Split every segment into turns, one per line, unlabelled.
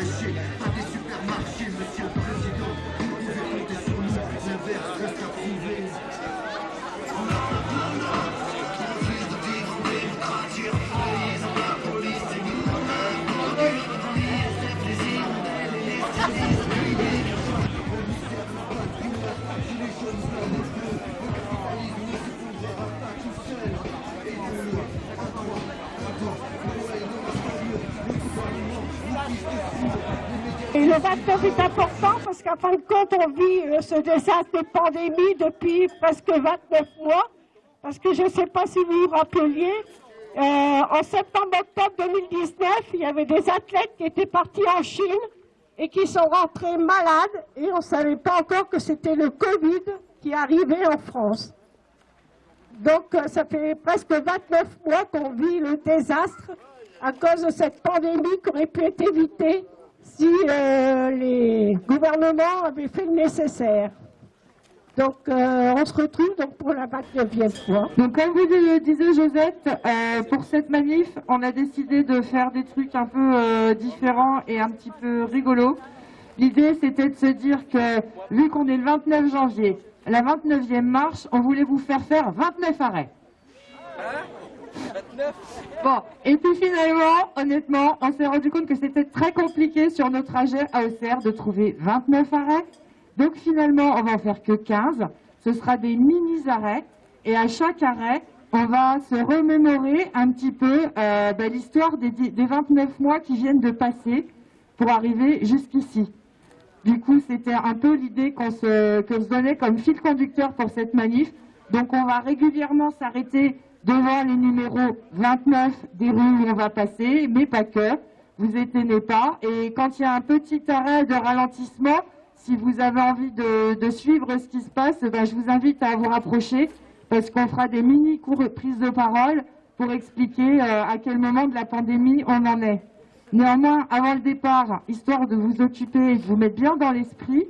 maraîchers, pas des supermarchés, monsieur
29 est important parce qu'en fin de compte, on vit euh, ce désastre de pandémie depuis presque 29 mois. Parce que je ne sais pas si vous vous rappeliez, euh, en septembre-octobre 2019, il y avait des athlètes qui étaient partis en Chine et qui sont rentrés malades et on ne savait pas encore que c'était le Covid qui arrivait en France. Donc euh, ça fait presque 29 mois qu'on vit le désastre à cause de cette pandémie qui aurait pu être évitée si euh, les gouvernements avaient fait le nécessaire. Donc euh, on se retrouve donc pour la 29e fois.
Donc comme vous le disait Josette, euh, pour cette manif, on a décidé de faire des trucs un peu euh, différents et un petit peu rigolos. L'idée c'était de se dire que vu qu'on est le 29 janvier, la 29e marche, on voulait vous faire faire 29 arrêts. Bon, et puis finalement, honnêtement, on s'est rendu compte que c'était très compliqué sur nos trajets à Auxerre de trouver 29 arrêts. Donc finalement, on va en faire que 15. Ce sera des mini-arrêts. Et à chaque arrêt, on va se remémorer un petit peu euh, bah, l'histoire des, dix- des 29 mois qui viennent de passer pour arriver jusqu'ici. Du coup, c'était un peu l'idée qu'on se donnait comme fil conducteur pour cette manif. Donc on va régulièrement s'arrêter devant les numéros 29 des rues où on va passer, mais pas que. Vous éteignez pas. Et quand il y a un petit arrêt de ralentissement, si vous avez envie de, suivre ce qui se passe, ben, je vous invite à vous rapprocher parce qu'on fera des mini cours prises de parole pour expliquer euh, à quel moment de la pandémie on en est. Néanmoins, avant le départ, histoire de vous occuper et de vous mettre bien dans l'esprit,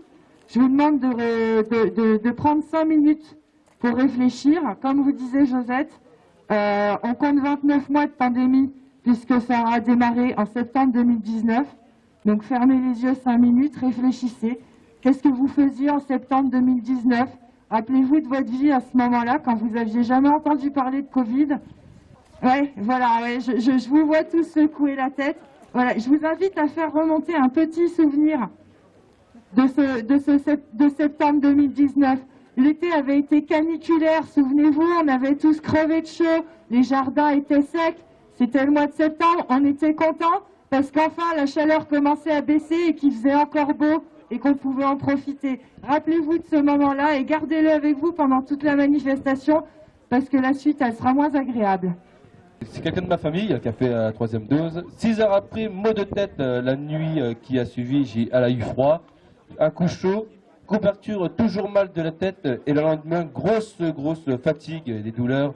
je vous demande de- de prendre cinq minutes pour réfléchir. Comme vous disait Josette, euh, on compte 29 mois de pandémie puisque ça a démarré en septembre 2019. Donc fermez les yeux cinq minutes, réfléchissez. Qu'est-ce que vous faisiez en septembre 2019 Rappelez-vous de votre vie à ce moment-là, quand vous aviez jamais entendu parler de Covid. Ouais, voilà, je, vous vois tous secouer la tête. Voilà, je vous invite à faire remonter un petit souvenir de, ce, de septembre 2019. L'été avait été caniculaire, souvenez-vous, on avait tous crevé de chaud, les jardins étaient secs. C'était le mois de septembre, on était contents parce qu'enfin la chaleur commençait à baisser et qu'il faisait encore beau et qu'on pouvait en profiter. Rappelez-vous de ce moment-là et gardez-le avec vous pendant toute la manifestation parce que la suite, elle sera moins agréable.
C'est quelqu'un de ma famille qui a fait la troisième dose. Six heures après, maux de tête euh, la nuit euh, qui a suivi, j'ai, elle a eu froid, un coup chaud, couverture toujours mal de la tête et le lendemain, grosse, grosse fatigue, des douleurs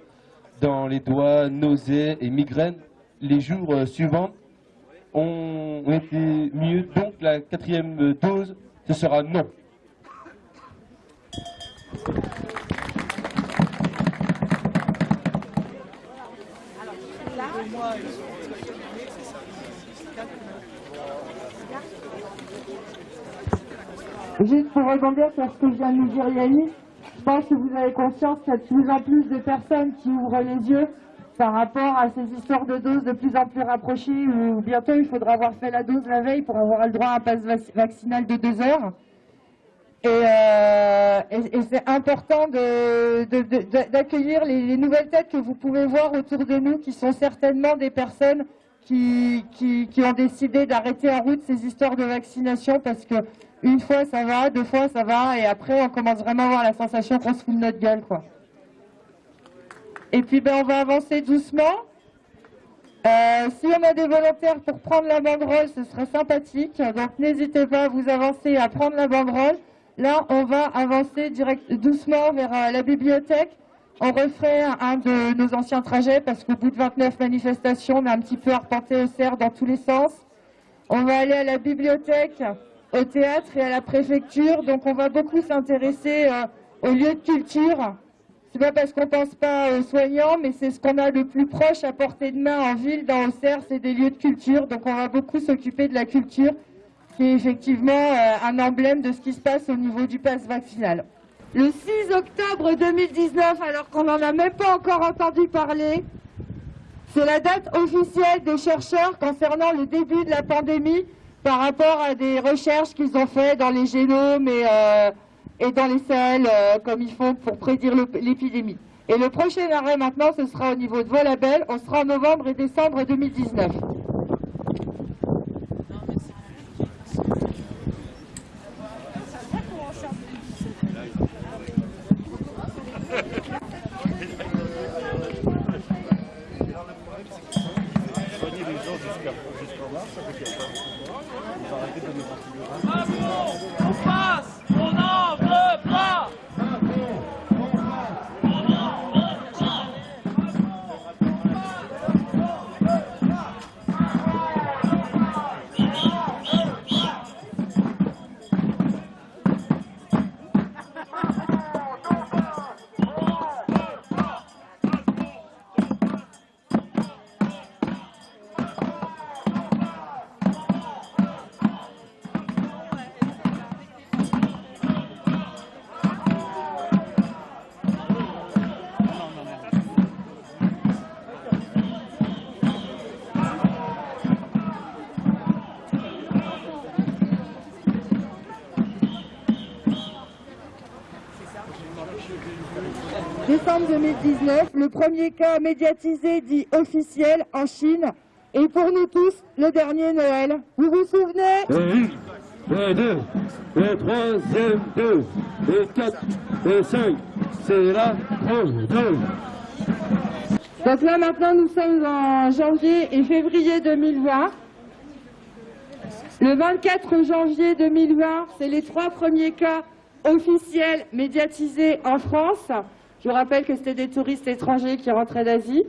dans les doigts, nausées et migraines. Les jours euh, suivants ont été mieux, donc la quatrième dose, ce sera non.
Juste pour rebondir sur ce que vient de nous dire Yannick, je pense que vous avez conscience qu'il y a de plus en plus de personnes qui ouvrent les yeux par rapport à ces histoires de doses de plus en plus rapprochées où bientôt il faudra avoir fait la dose la veille pour avoir le droit à un passe vac- vaccinal de deux heures. Et, euh, c'est important d'accueillir les, les nouvelles têtes que vous pouvez voir autour de nous, qui sont certainement des personnes qui ont décidé d'arrêter en route ces histoires de vaccination parce que une fois ça va, deux fois ça va, et après on commence vraiment à avoir la sensation qu'on se fout de notre gueule, quoi. Et puis ben on va avancer doucement. Euh, si on a des volontaires pour prendre la banderole, ce serait sympathique. Donc n'hésitez pas à vous avancer à prendre la banderole. Là, on va avancer direct, doucement vers euh, la bibliothèque. On referait un de nos anciens trajets parce qu'au bout de 29 manifestations, on a un petit peu arpenté au cerf dans tous les sens. On va aller à la bibliothèque, au théâtre et à la préfecture. Donc on va beaucoup s'intéresser euh, aux lieux de culture. C'est pas parce qu'on pense pas aux soignants, mais c'est ce qu'on a le plus proche à portée de main en ville, dans Auxerre, c'est des lieux de culture. Donc on va beaucoup s'occuper de la culture, qui est effectivement euh, un emblème de ce qui se passe au niveau du pass vaccinal. Le 6 octobre 2019, alors qu'on n'en a même pas encore entendu parler, c'est la date officielle des chercheurs concernant le début de la pandémie par rapport à des recherches qu'ils ont fait dans les génomes et, euh, dans les selles euh, comme il faut pour prédire l'épidémie. Et le prochain arrêt maintenant, ce sera au niveau de Volabel, on sera en novembre et décembre 2019.
N'en veut pas.
Décembre 2019, le premier cas médiatisé dit officiel en Chine. Et pour nous tous, le dernier Noël. Vous vous souvenez?
Une, et deux, et troisième deux, et quatre, et cinq, c'est la deux.
Donc là maintenant nous sommes en janvier et février 2020. Le 24 janvier 2020, c'est les trois premiers cas officiels médiatisés en France. Je vous rappelle que c'était des touristes étrangers qui rentraient d'Asie.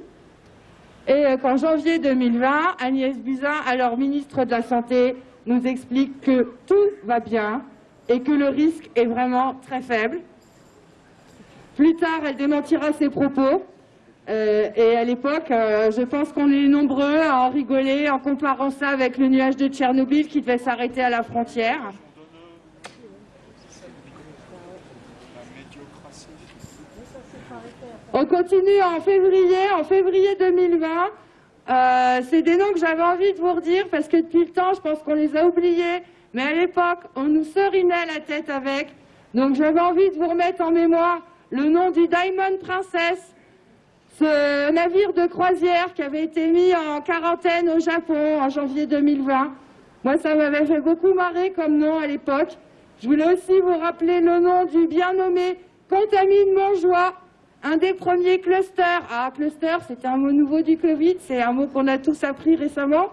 Et euh, qu'en janvier 2020, Agnès Buzyn, alors ministre de la Santé, nous explique que tout va bien et que le risque est vraiment très faible. Plus tard, elle démentira ses propos. Euh, et à l'époque, euh, je pense qu'on est nombreux à en rigoler en comparant ça avec le nuage de Tchernobyl qui devait s'arrêter à la frontière. On continue en février, en février 2020. Euh, c'est des noms que j'avais envie de vous redire parce que depuis le temps, je pense qu'on les a oubliés. Mais à l'époque, on nous serinait la tête avec. Donc j'avais envie de vous remettre en mémoire le nom du Diamond Princess, ce navire de croisière qui avait été mis en quarantaine au Japon en janvier 2020. Moi, ça m'avait fait beaucoup marrer comme nom à l'époque. Je voulais aussi vous rappeler le nom du bien nommé Contamine Montjoie, un des premiers clusters. Ah, cluster, c'était un mot nouveau du Covid, c'est un mot qu'on a tous appris récemment.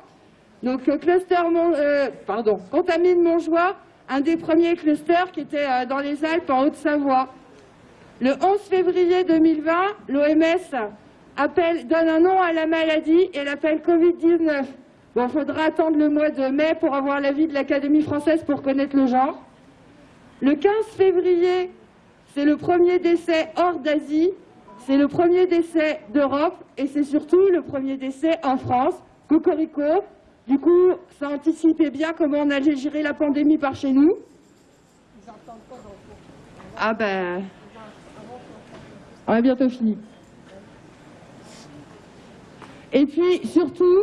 Donc, euh, cluster, euh, pardon, Contamine Montjoie, un des premiers clusters qui était euh, dans les Alpes en Haute-Savoie. Le 11 février 2020, l'OMS donne un nom à la maladie et l'appelle Covid-19. Bon, il faudra attendre le mois de mai pour avoir l'avis de l'Académie française pour connaître le genre. Le 15 février, c'est le premier décès hors d'Asie, c'est le premier décès d'Europe et c'est surtout le premier décès en France. Cocorico. Du coup, ça anticipait bien comment on allait gérer la pandémie par chez nous. Ah ben, on a bientôt fini. Et puis, surtout,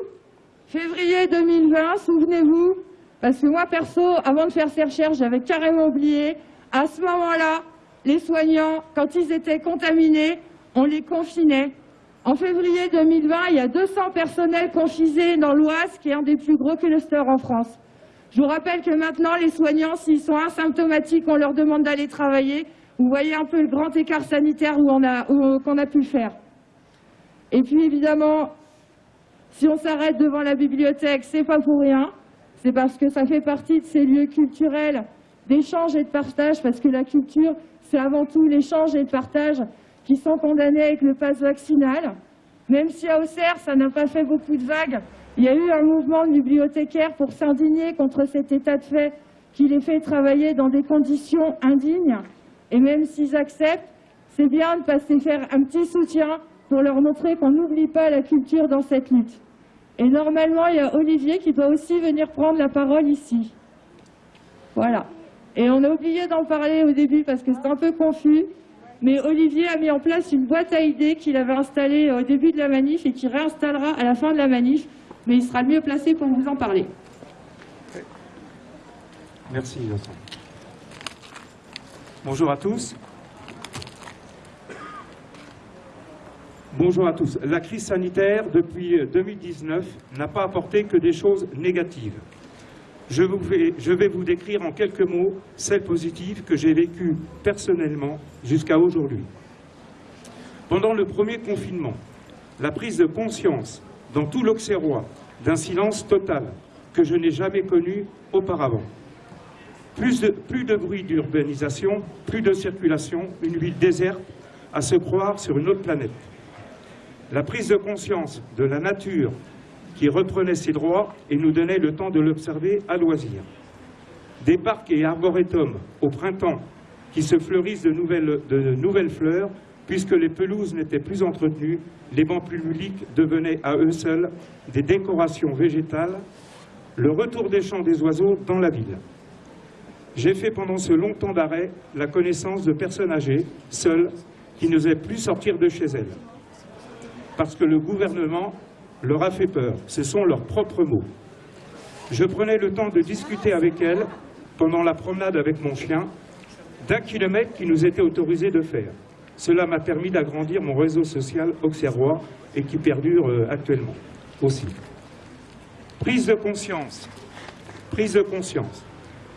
février 2020, souvenez-vous, parce que moi, perso, avant de faire ces recherches, j'avais carrément oublié, à ce moment-là, les soignants, quand ils étaient contaminés, on les confinait. En février 2020, il y a 200 personnels confinés dans l'Oise, qui est un des plus gros clusters en France. Je vous rappelle que maintenant, les soignants, s'ils sont asymptomatiques, on leur demande d'aller travailler. Vous voyez un peu le grand écart sanitaire où on a- qu'on a pu faire. Et puis évidemment, Si on s'arrête devant la bibliothèque, c'est pas pour rien. C'est parce que ça fait partie de ces lieux culturels d'échange et de partage, parce que la culture, c'est avant tout l'échange et le partage qui sont condamnés avec le pass vaccinal. Même si à Auxerre, ça n'a pas fait beaucoup de vagues, il y a eu un mouvement de bibliothécaires pour s'indigner contre cet état de fait qui les fait travailler dans des conditions indignes. Et même s'ils acceptent, c'est bien de passer faire un petit soutien pour leur montrer qu'on n'oublie pas la culture dans cette lutte. Et normalement, il y a Olivier qui doit aussi venir prendre la parole ici. Voilà. Et on a oublié d'en parler au début parce que c'est un peu confus. Mais Olivier a mis en place une boîte à idées qu'il avait installée au début de la manif et qu'il réinstallera à la fin de la manif. Mais il sera mieux placé pour vous en parler.
Merci Vincent. Bonjour à tous. Bonjour à tous. La crise sanitaire depuis 2019 n'a pas apporté que des choses négatives. Je, vais, vous décrire en quelques mots celles positives que j'ai vécues personnellement jusqu'à aujourd'hui. Pendant le premier confinement, la prise de conscience dans tout l'Auxerrois d'un silence total que je n'ai jamais connu auparavant. Plus de bruit d'urbanisation, plus de circulation, une ville déserte à se croire sur une autre planète. La prise de conscience de la nature qui reprenait ses droits et nous donnait le temps de l'observer à loisir. Des parcs et arboretums au printemps qui se fleurissent de nouvelles, de nouvelles fleurs puisque les pelouses n'étaient plus entretenues, les bancs publics devenaient à eux seuls des décorations végétales, le retour des chants des oiseaux dans la ville. J'ai fait pendant ce long temps d'arrêt la connaissance de personnes âgées, seules, qui n'osaient plus sortir de chez elles. Parce que le gouvernement leur a fait peur. Ce sont leurs propres mots. Je prenais le temps de discuter avec elles pendant la promenade avec mon chien d'un kilomètre qui nous était autorisé de faire. Cela m'a permis d'agrandir mon réseau social auxerrois et qui perdure euh, actuellement aussi. Prise de conscience, prise de conscience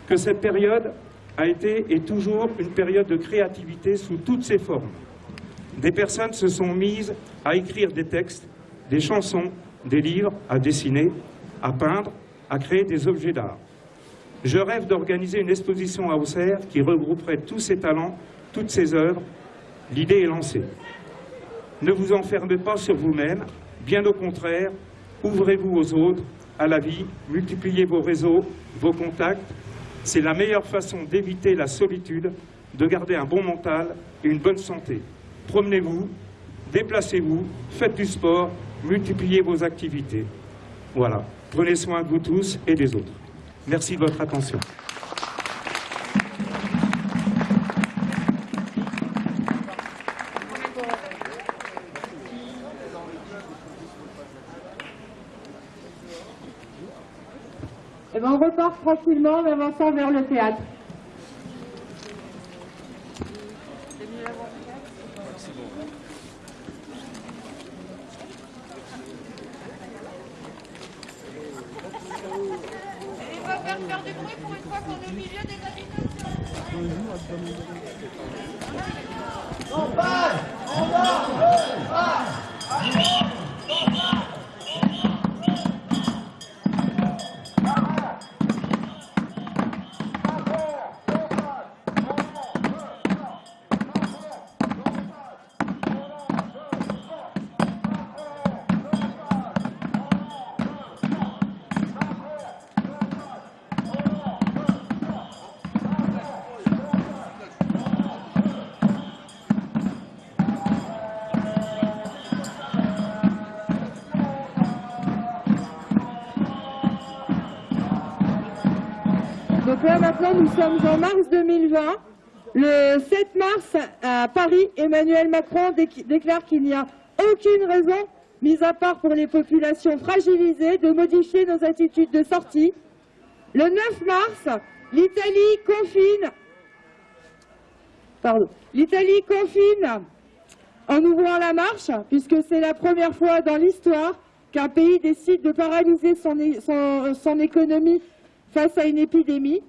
que cette période a été et toujours une période de créativité sous toutes ses formes. Des personnes se sont mises à écrire des textes, des chansons, des livres, à dessiner, à peindre, à créer des objets d'art. Je rêve d'organiser une exposition à Auxerre qui regrouperait tous ces talents, toutes ces œuvres. L'idée est lancée. Ne vous enfermez pas sur vous-même, bien au contraire, ouvrez-vous aux autres, à la vie, multipliez vos réseaux, vos contacts. C'est la meilleure façon d'éviter la solitude, de garder un bon mental et une bonne santé. Promenez-vous, déplacez-vous, faites du sport, multipliez vos activités. Voilà. Prenez soin de vous tous et des autres. Merci de votre attention.
Et ben on repart tranquillement en avançant vers le théâtre. Donc là maintenant nous sommes en mars 2020. Le 7 mars à Paris, Emmanuel Macron déc- déclare qu'il n'y a aucune raison, mis à part pour les populations fragilisées, de modifier nos attitudes de sortie. Le 9 mars, l'Italie confine. Pardon. L'Italie confine en ouvrant la marche, puisque c'est la première fois dans l'histoire qu'un pays décide de paralyser son- son économie face à une épidémie.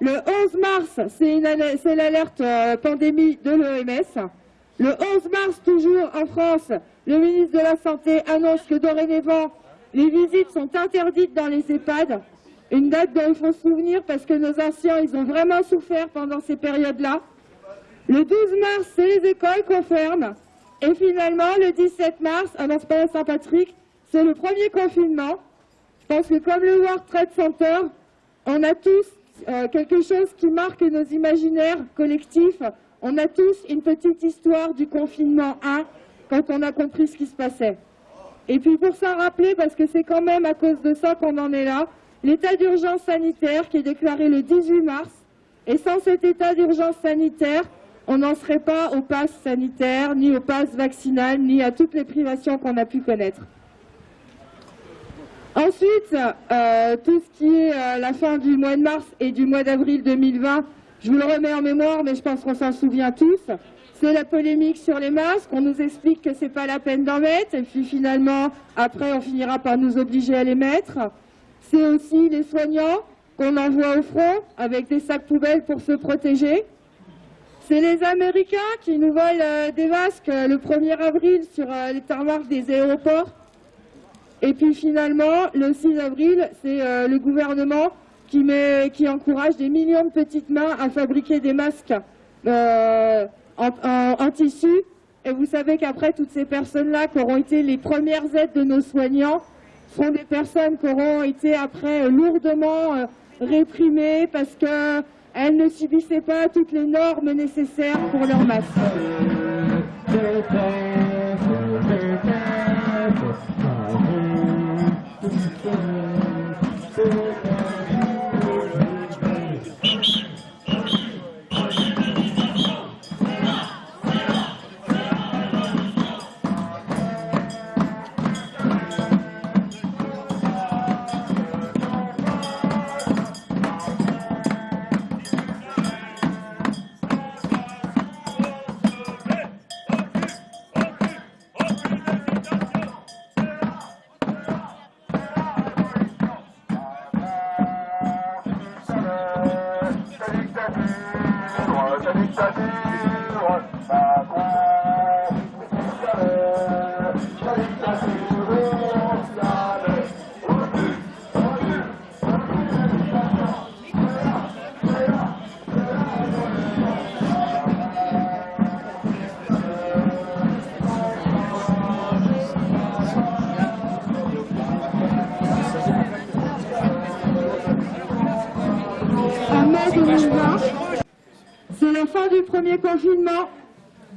Le 11 mars, c'est l'alerte euh, pandémie de l'OMS. Le 11 mars, toujours en France, le ministre de la Santé annonce que dorénavant, Les visites sont interdites dans les EHPAD. Une date dont il faut se souvenir parce que nos anciens, ils ont vraiment souffert pendant ces périodes-là. Le 12 mars, c'est les écoles qu'on ferme. Et finalement, le 17 mars, à c'est pas Saint-Patrick, c'est le premier confinement. Je pense que comme le World Trade Center, on a tous euh, quelque chose qui marque nos imaginaires collectifs. On a tous une petite histoire du confinement 1 quand on a compris ce qui se passait. Et puis pour s'en rappeler, parce que c'est quand même à cause de ça qu'on en est là, l'état d'urgence sanitaire qui est déclaré le 18 mars. Et sans cet état d'urgence sanitaire, on n'en serait pas au pass sanitaire, ni au pass vaccinal, ni à toutes les privations qu'on a pu connaître. Ensuite, euh, tout ce qui est euh, la fin du mois de mars et du mois d'avril 2020, je vous le remets en mémoire, mais je pense qu'on s'en souvient tous. C'est la polémique sur les masques, on nous explique que c'est pas la peine d'en mettre, et puis finalement, après, on finira par nous obliger à les mettre. C'est aussi les soignants qu'on envoie au front avec des sacs poubelles pour se protéger. C'est les Américains qui nous volent euh, des masques le 1er avril sur les tarmacs des aéroports. Et puis finalement, le 6 avril, c'est le gouvernement qui, met, qui encourage des millions de petites mains à fabriquer des masques en, tissu. Et vous savez qu'après, toutes ces personnes-là qui auront été les premières aides de nos soignants seront des personnes qui auront été après euh, lourdement euh, réprimées parce qu'elles ne subissaient pas toutes les normes nécessaires pour leur masque.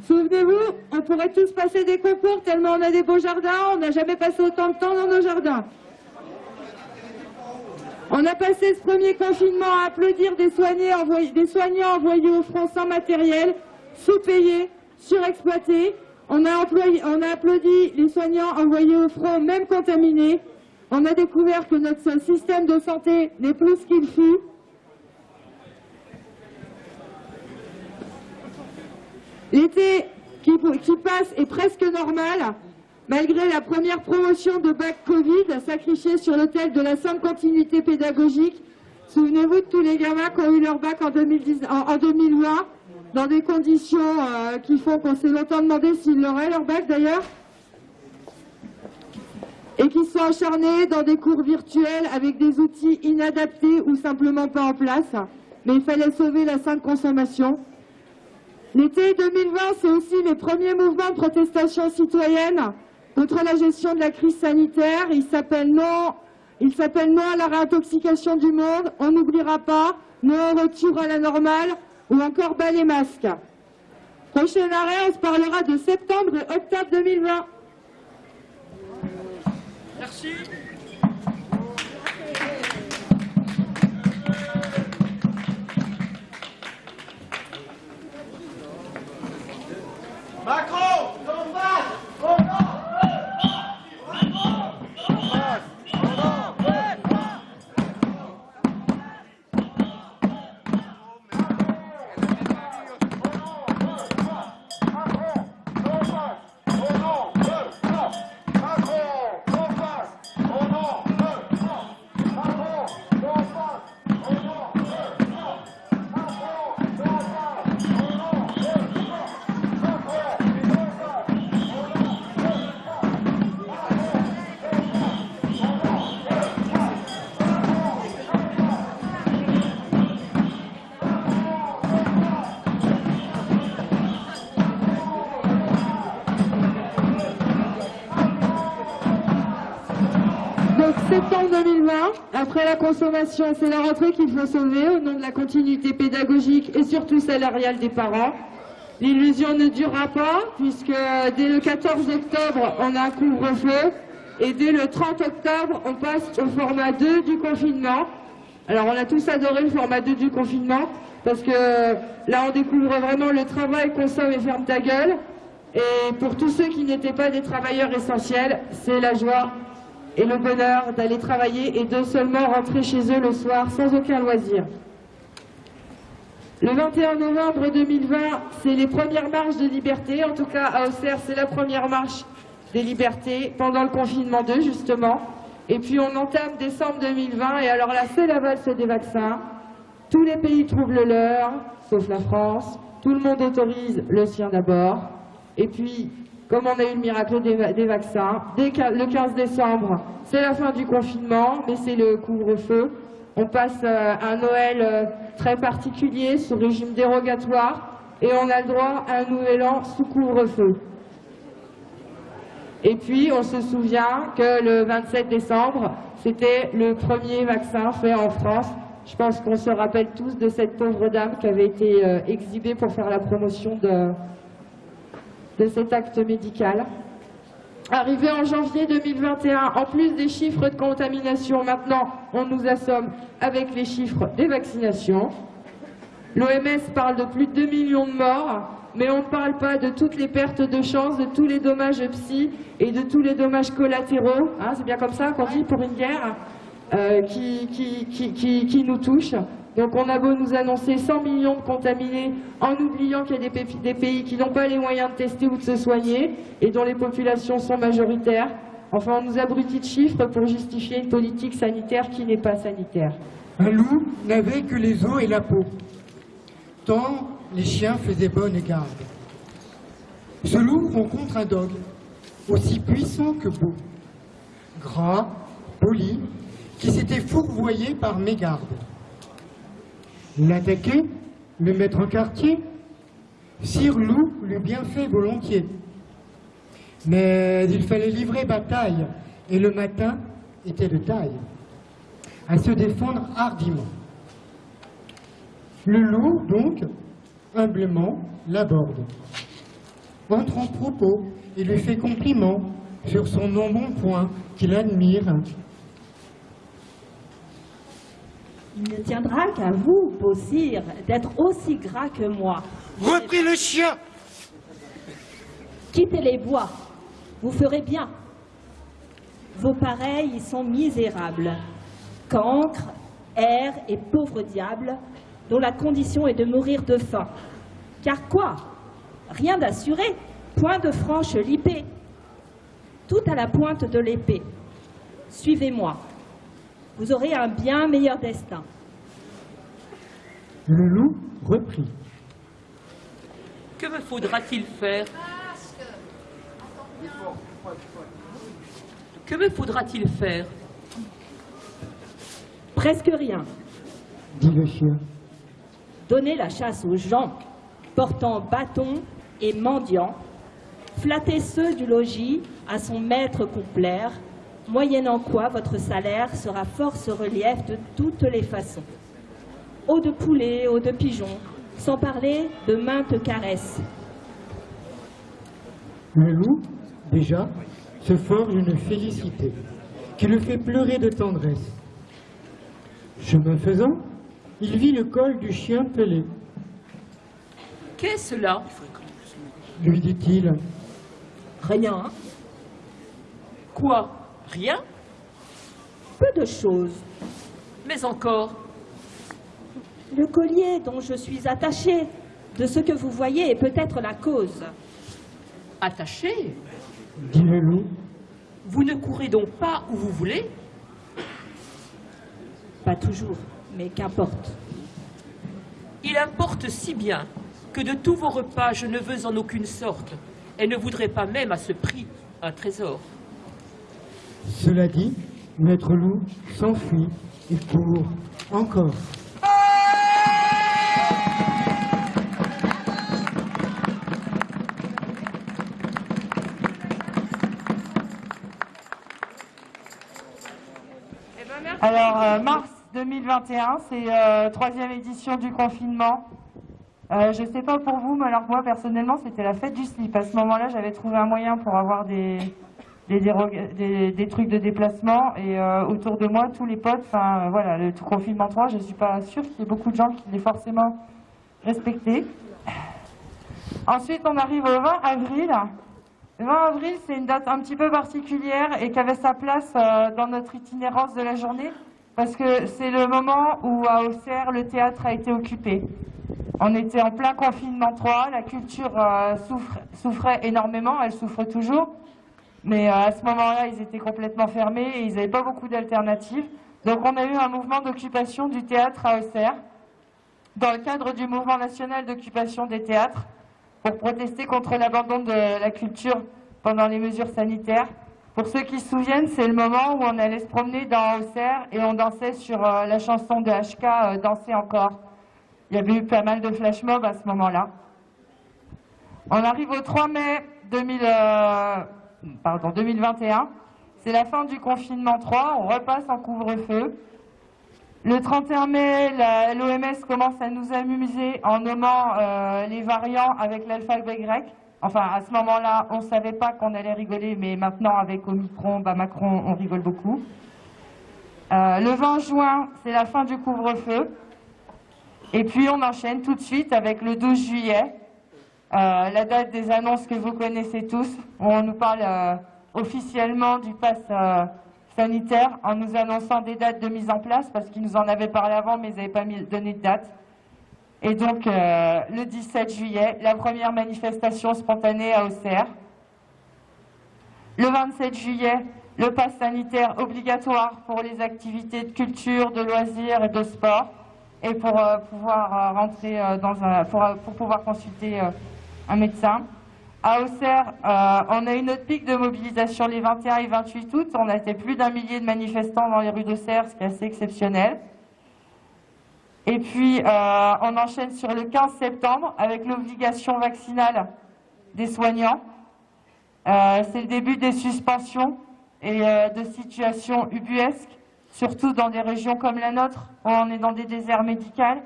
Souvenez-vous, on pourrait tous passer des concours tellement on a des beaux jardins, on n'a jamais passé autant de temps dans nos jardins. On a passé ce premier confinement à applaudir des, des soignants envoyés au front sans matériel, sous-payés, surexploités. On a, on a applaudi les soignants envoyés au front, même contaminés. On a découvert que notre système de santé n'est plus ce qu'il fut. L'été qui, passe est presque normal, malgré la première promotion de bac Covid sacrifiée sur l'hôtel de la sainte continuité pédagogique. Souvenez-vous de tous les gamins qui ont eu leur bac en, 2020, dans des conditions euh, qui font qu'on s'est longtemps demandé s'ils l'auraient leur bac d'ailleurs, et qui sont acharnés dans des cours virtuels avec des outils inadaptés ou simplement pas en place. Mais il fallait sauver la sainte consommation. L'été 2020, c'est aussi les premiers mouvements de protestation citoyenne contre la gestion de la crise sanitaire. Il s'appelle non, non à la réintoxication du monde, on n'oubliera pas, non au retour à la normale ou encore bas les masques. Prochain arrêt, on se parlera de septembre et octobre 2020. Merci.
Macron,
après la consommation, c'est la rentrée qu'il faut sauver au nom de la continuité pédagogique et surtout salariale des parents. L'illusion ne durera pas puisque dès le 14 octobre, on a un couvre-feu et dès le 30 octobre, on passe au format 2 du confinement. Alors on a tous adoré le format 2 du confinement parce que là on découvre vraiment le travail, consomme et ferme ta gueule. Et pour tous ceux qui n'étaient pas des travailleurs essentiels, c'est la joie et le bonheur d'aller travailler et de seulement rentrer chez eux le soir sans aucun loisir. Le 21 novembre 2020, c'est les premières marches de liberté. En tout cas, à Auxerre, c'est la première marche des libertés pendant le confinement 2, justement. Et puis, on entame décembre 2020. Et alors là, c'est la valse des vaccins. Tous les pays trouvent le leur, sauf la France. Tout le monde autorise le sien d'abord. Et puis, comme on a eu le miracle des, va- des vaccins, le 15 décembre, c'est la fin du confinement, mais c'est le couvre-feu. On passe euh, un Noël euh, très particulier, sous régime dérogatoire, et on a le droit à un nouvel an sous couvre-feu. Et puis, on se souvient que le 27 décembre, c'était le premier vaccin fait en France. Je pense qu'on se rappelle tous de cette pauvre dame qui avait été euh, exhibée pour faire la promotion de, de cet acte médical. Arrivé en janvier 2021, en plus des chiffres de contamination, maintenant on nous assomme avec les chiffres des vaccinations. L'OMS parle de plus de 2 millions de morts, mais on ne parle pas de toutes les pertes de chance, de tous les dommages psy et de tous les dommages collatéraux, hein, c'est bien comme ça qu'on dit pour une guerre, euh, qui, nous touchent. Donc on a beau nous annoncer 100 millions de contaminés en oubliant qu'il y a des, pays qui n'ont pas les moyens de tester ou de se soigner et dont les populations sont majoritaires. Enfin, on nous abrutit de chiffres pour justifier une politique sanitaire qui n'est pas sanitaire.
Un loup n'avait que les os et la peau, tant les chiens faisaient bonne garde. Ce loup rencontre un dog, aussi puissant que beau, gras, poli, qui s'était fourvoyé par mégarde. L'attaquer, le mettre en quartier, Sire Loup l'eût bien fait volontiers. Mais il fallait livrer bataille, et le matin était de taille à se défendre hardiment. Le loup, donc, humblement, l'aborde. Entre en propos et lui fait compliment sur son non-bon-point qu'il admire.
Il ne tiendra qu'à vous, beau sire, d'être aussi gras que moi.
Repris le chien
Quittez les bois, vous ferez bien. Vos pareils y sont misérables. Cancres, airs et pauvres diables, dont la condition est de mourir de faim. Car quoi? Rien d'assuré, point de franche lipée. Tout à la pointe de l'épée. Suivez-moi. Vous aurez un bien meilleur destin.
Le loup reprit.
Que me faudra-t-il faire Que me faudra-t-il faire
Presque rien.
Dit le chien.
Donnez la chasse aux gens portant bâton et mendiant, flattez ceux du logis à son maître complaire, moyennant quoi votre salaire sera force relief de toutes les façons. Eau de poulet, eau de pigeon, sans parler de maintes caresses.
Le loup, déjà, se forge une félicité qui le fait pleurer de tendresse. Chemin faisant, il vit le col du chien pelé.
Qu'est-ce là
Lui dit-il,
Rien,
Quoi? Rien
peu de choses.
Mais encore
Le collier dont je suis attachée, de ce que vous voyez est peut-être la cause.
Attaché?
Dit le loup,
Vous ne courez donc pas où vous voulez?
Pas toujours, mais qu'importe.
Il importe si bien que de tous vos repas je ne veux en aucune sorte, et ne voudrais pas même à ce prix un trésor.
Cela dit, Maître Loup s'enfuit et court encore.
Euh, mars 2021, c'est euh, troisième édition du confinement. Euh, je ne sais pas pour vous, mais alors moi personnellement, c'était la fête du slip. À ce moment-là, j'avais trouvé un moyen pour avoir des, des, trucs de déplacement. Et euh, autour de moi, tous les potes, enfin euh, voilà, le confinement 3, je ne suis pas sûre qu'il y ait beaucoup de gens qui l'aient forcément respecté. Ensuite, on arrive au 20 avril. Le 20 avril, c'est une date un petit peu particulière et qui avait sa place euh, dans notre itinérance de la journée parce que c'est le moment où à Auxerre, le théâtre a été occupé. On était en plein confinement 3, la culture souffre- souffrait énormément, elle souffre toujours, mais euh, à ce moment-là, ils étaient complètement fermés et ils n'avaient pas beaucoup d'alternatives. Donc on a eu un mouvement d'occupation du théâtre à Auxerre dans le cadre du mouvement national d'occupation des théâtres pour protester contre l'abandon de la culture pendant les mesures sanitaires. Pour ceux qui se souviennent, c'est le moment où on allait se promener dans Auxerre et on dansait sur euh, la chanson de HK, euh, Danser encore. Il y avait eu pas mal de flash mobs à ce moment-là. On arrive au 3 mai 2000, euh, pardon, 2021. C'est la fin du confinement 3, on repasse en couvre-feu. Le 31 mai, l'OMS commence à nous amuser en nommant euh, les variants avec l'alphabet grec. Enfin, à ce moment-là, on ne savait pas qu'on allait rigoler, mais maintenant, avec Omicron, bah, Macron, on rigole beaucoup. Euh, le 20 juin, c'est la fin du couvre-feu. Et puis, on enchaîne tout de suite avec le 12 juillet, la date des annonces que vous connaissez tous, où on nous parle euh, officiellement du pass euh, sanitaire en nous annonçant des dates de mise en place, parce qu'ils nous en avaient parlé avant, mais ils n'avaient pas donné de date. Et donc, euh, le 17 juillet, la première manifestation spontanée à Auxerre. Le 27 juillet, le pass sanitaire obligatoire pour les activités de culture, de loisirs et de sport, et pour euh, pouvoir euh, rentrer euh, dans un, pour, euh, pouvoir consulter euh, un médecin. À Auxerre, euh, on a eu notre pic de mobilisation les 21 et 28 août. On a été plus d'un millier de manifestants dans les rues d'Auxerre, ce qui est assez exceptionnel. Et puis, euh, on enchaîne sur le 15 septembre avec l'obligation vaccinale des soignants. Euh, c'est le début des suspensions et de situations ubuesques, surtout dans des régions comme la nôtre, où on est dans des déserts médicaux,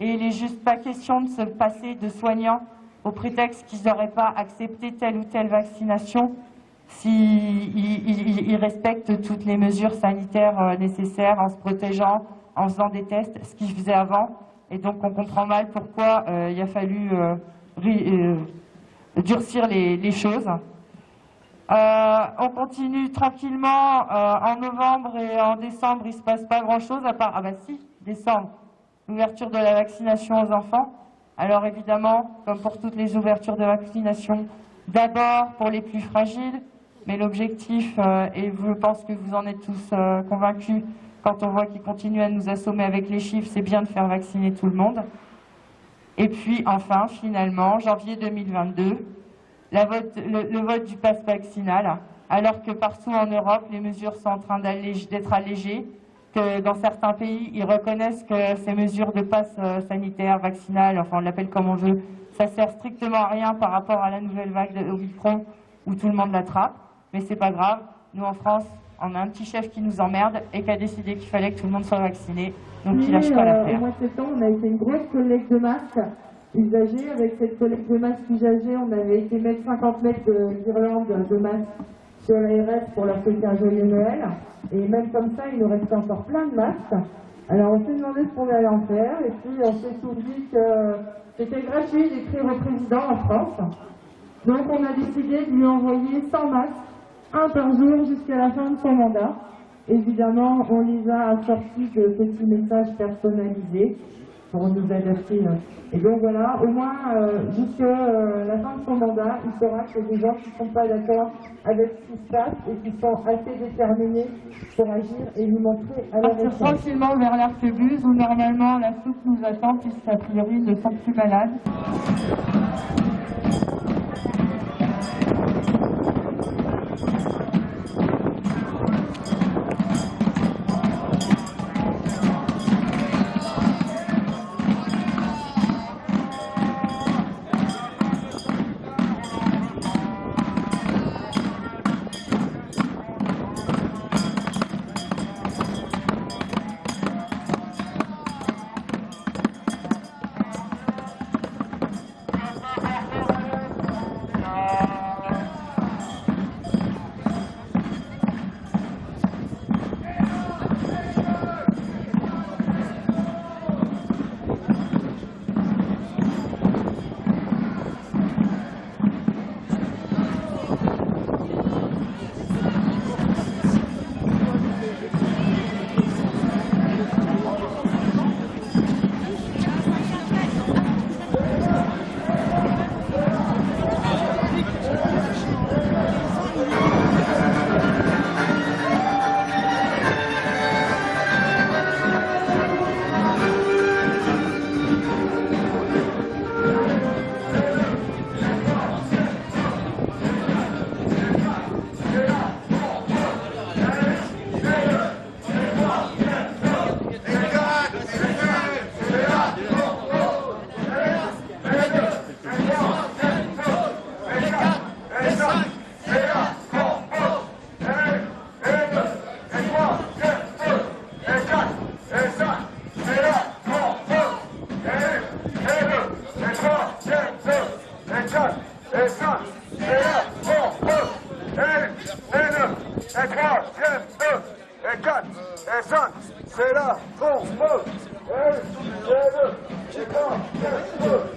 et il n'est juste pas question de se passer de soignants au prétexte qu'ils n'auraient pas accepté telle ou telle vaccination s'ils ils- ils- ils respectent toutes les mesures sanitaires euh, nécessaires en se protégeant, en faisant des tests, ce qu'ils faisaient avant. Et donc on comprend mal pourquoi euh, il a fallu euh, durcir les, choses. On continue tranquillement en novembre et en décembre, il ne se passe pas grand-chose à part, ah bah si, décembre, l'ouverture de la vaccination aux enfants. Alors évidemment, comme pour toutes les ouvertures de vaccination, d'abord pour les plus fragiles, mais l'objectif, euh, et je pense que vous en êtes tous euh, convaincus, quand on voit qu'ils continuent à nous assommer avec les chiffres, c'est bien de faire vacciner tout le monde. Et puis enfin, finalement, janvier 2022, la vote- le, le vote du pass vaccinal, alors que partout en Europe, les mesures sont en train d'être allégées, que dans certains pays, ils reconnaissent que ces mesures de passe euh, sanitaire, vaccinal, enfin on l'appelle comme on veut, ça sert strictement à rien par rapport à la nouvelle vague de Omicron où tout le monde l'attrape. Mais c'est pas grave, nous en France, on a un petit chef qui nous emmerde et qui a décidé qu'il fallait que tout le monde soit vacciné, donc il lâche pas
euh,
l'affaire.
Au mois de septembre, on a fait une grosse collecte de masques usagés. Avec cette collecte de masques usagés, on avait été mettre 50 mètres de guirlandes de masques sur l'ARS pour leur souhaiter un joyeux Noël. Et même comme ça, il nous restait encore plein de masques. Alors on s'est demandé ce qu'on allait en faire et puis on s'est souvenu que c'était gratuit d'écrire au président en France. Donc on a décidé de lui envoyer 100 masques, un par jour jusqu'à la fin de son mandat. Évidemment, on les a assortis de petits messages personnalisés pour nous euh. Et donc voilà, au moins euh, jusqu'à euh, la fin de son mandat, il saura que des gens qui ne sont pas d'accord avec ce qui se passe et qui sont assez déterminés pour agir et lui montrer à leur
Partir tranquillement vers l'arquebuse où normalement la soupe nous attend puisqu'a priori ils ne sont plus malades.
Et 2, et 3,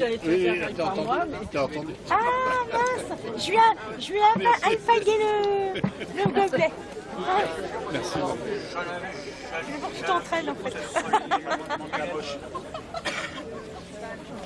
oui, oui, oui, t'as entendu, t'as entendu.
Ah mince Je lui ai, je lui ai alpagué le, le gobelet.
Merci.
Je veux que tu t'entraînes en fait.